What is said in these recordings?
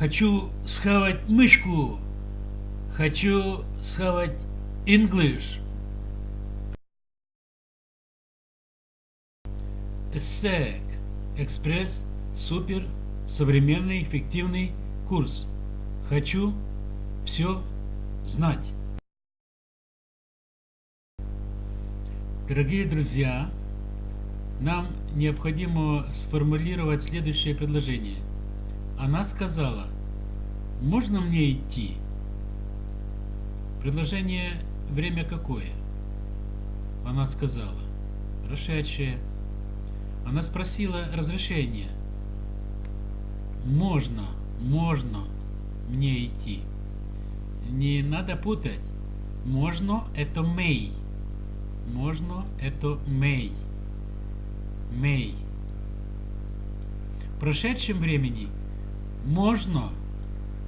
Хочу схавать мышку. Хочу схавать English. ESSEC. Экспресс. Супер. Современный эффективный курс. Хочу все знать. Дорогие друзья, нам необходимо сформулировать следующее предложение. Она сказала, можно мне идти? Предложение время какое? Она сказала, прошедшее. Она спросила разрешение. Можно, можно мне идти. Не надо путать. Можно это may. Можно это may. May. В прошедшем времени можно,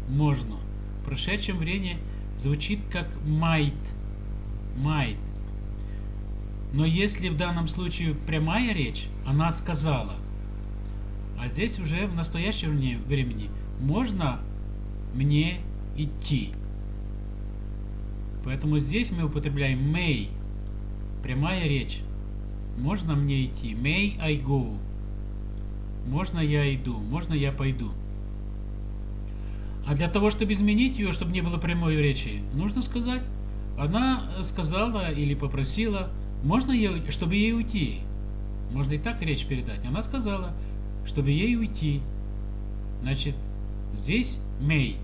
можно. В прошедшем времени звучит как might. Might. Но если в данном случае прямая речь, она сказала. А здесь уже в настоящем времени можно мне идти. Поэтому здесь мы употребляем may. Прямая речь. Можно мне идти? May I go? Можно я иду? Можно я пойду? А для того, чтобы изменить ее, чтобы не было прямой речи, нужно сказать. Она сказала или попросила, можно ей, чтобы ей уйти. Можно и так речь передать. Она сказала, чтобы ей уйти. Значит, здесь may.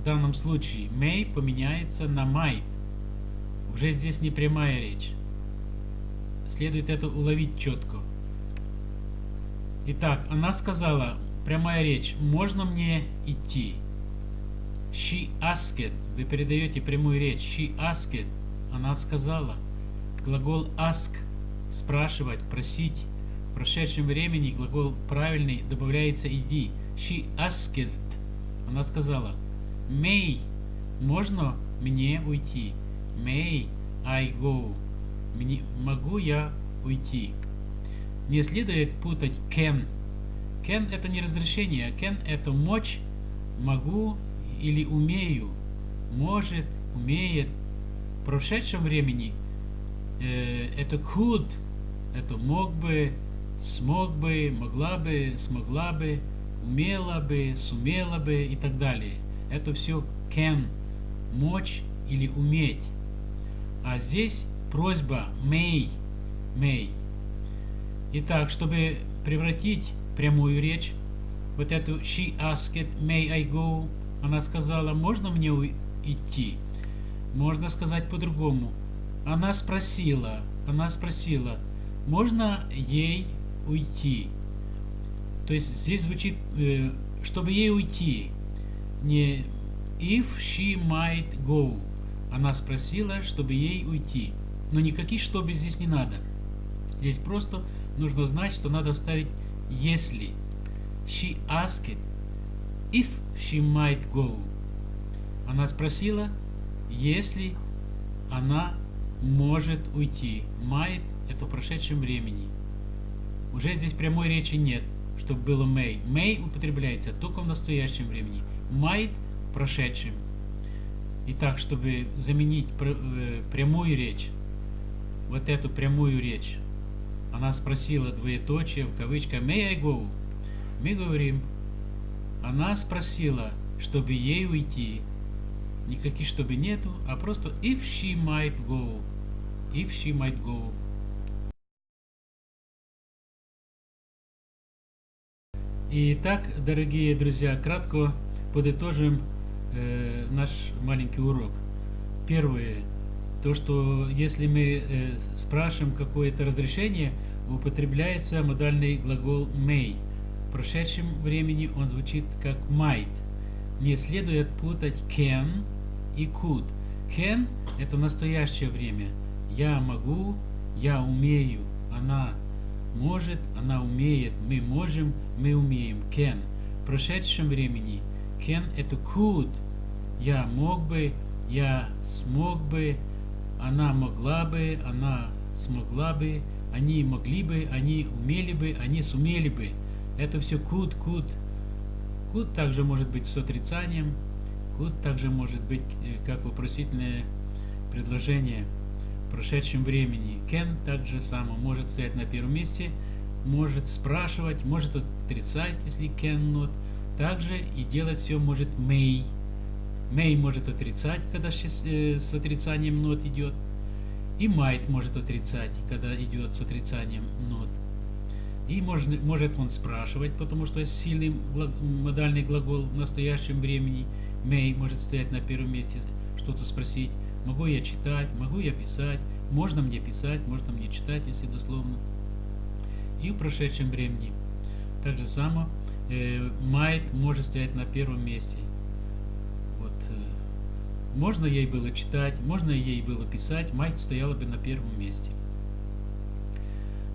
В данном случае may поменяется на might. Уже здесь не прямая речь. Следует это уловить четко. Итак, она сказала, прямая речь, можно мне идти? She asked. Вы передаете прямую речь. She asked. Она сказала. Глагол ask. Спрашивать, просить. В прошедшем времени глагол правильный добавляется иди. She asked. Она сказала. May. Можно мне уйти? May I go? Мне, могу я уйти? Не следует путать can. Can это не разрешение, can это мочь, могу или умею. Может, умеет. В прошедшем времени э, это could, это мог бы, смог бы, могла бы, смогла бы, умела бы, сумела бы и так далее. Это все can, мочь или уметь. А здесь просьба may, may. Итак, чтобы превратить прямую речь, вот эту she asked, may I go, она сказала, можно мне идти? Можно сказать по-другому. Она спросила, она спросила, можно ей уйти? То есть здесь звучит, э, чтобы ей уйти, не if she might go. Она спросила, чтобы ей уйти. Но никаких чтобы здесь не надо. Здесь просто нужно знать, что надо вставить если. She asked if she might go. Она спросила, если она может уйти. Might это в прошедшем времени. Уже здесь прямой речи нет, чтобы было may. May употребляется только в настоящем времени. Might в прошедшем. Итак, чтобы заменить э, прямую речь, вот эту прямую речь, она спросила двоеточие в кавычках «May I go?» Мы говорим, она спросила, чтобы ей уйти. Никаких чтобы нету, а просто if she might go. If she might go. Итак, дорогие друзья, кратко подытожим э, наш маленький урок. Первое. То, что если мы э, спрашиваем какое-то разрешение, употребляется модальный глагол may. В прошедшем времени он звучит как might. Не следует путать can и could. Can – это настоящее время. Я могу, я умею, она может, она умеет, мы можем, мы умеем. Can. В прошедшем времени – Can это could. Я мог бы, я смог бы, она могла бы, она смогла бы, они могли бы, они умели бы, они сумели бы. Это все could, could, Could также может быть с отрицанием. Could также может быть э, как вопросительное предложение в прошедшем времени. Can также само может стоять на первом месте, может спрашивать, может отрицать, если can not. Также и делать все может may. May может отрицать, когда э, с отрицанием not идет. И might может отрицать, когда идет с отрицанием not. И может, может он спрашивать, потому что сильный модальный глагол в настоящем времени. May может стоять на первом месте, что-то спросить. Могу я читать, могу я писать, можно мне писать, можно мне читать, если дословно. И в прошедшем времени. Так же само э, might может стоять на первом месте. Можно ей было читать, можно ей было писать, might стояла бы на первом месте.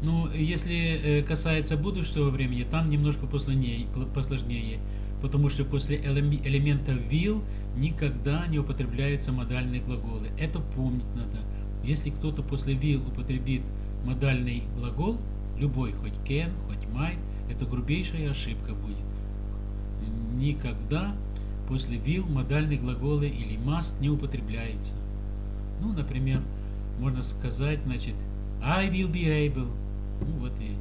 Ну, если э, касается будущего времени, там немножко посложнее, посложнее потому что после элемента will никогда не употребляются модальные глаголы. Это помнить надо. Если кто-то после will употребит модальный глагол, любой, хоть can, хоть might, это грубейшая ошибка будет. Никогда после will модальные глаголы или must не употребляется. Ну, например, можно сказать, значит, I will be able. Ну, вот и,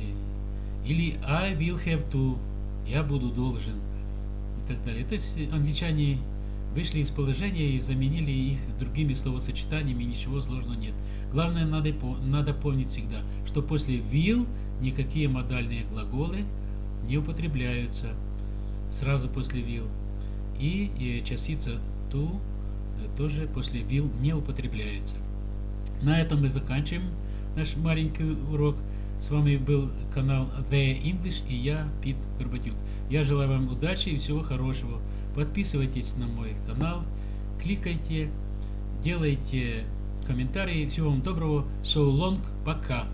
э, или I will have to я буду должен и так далее. То есть англичане вышли из положения и заменили их другими словосочетаниями, ничего сложного нет. Главное, надо, надо помнить всегда, что после will никакие модальные глаголы не употребляются сразу после will. И, и частица to тоже после will не употребляется. На этом мы заканчиваем наш маленький урок. С вами был канал The English и я, Пит Горбатюк. Я желаю вам удачи и всего хорошего. Подписывайтесь на мой канал, кликайте, делайте комментарии. Всего вам доброго. So long. Пока.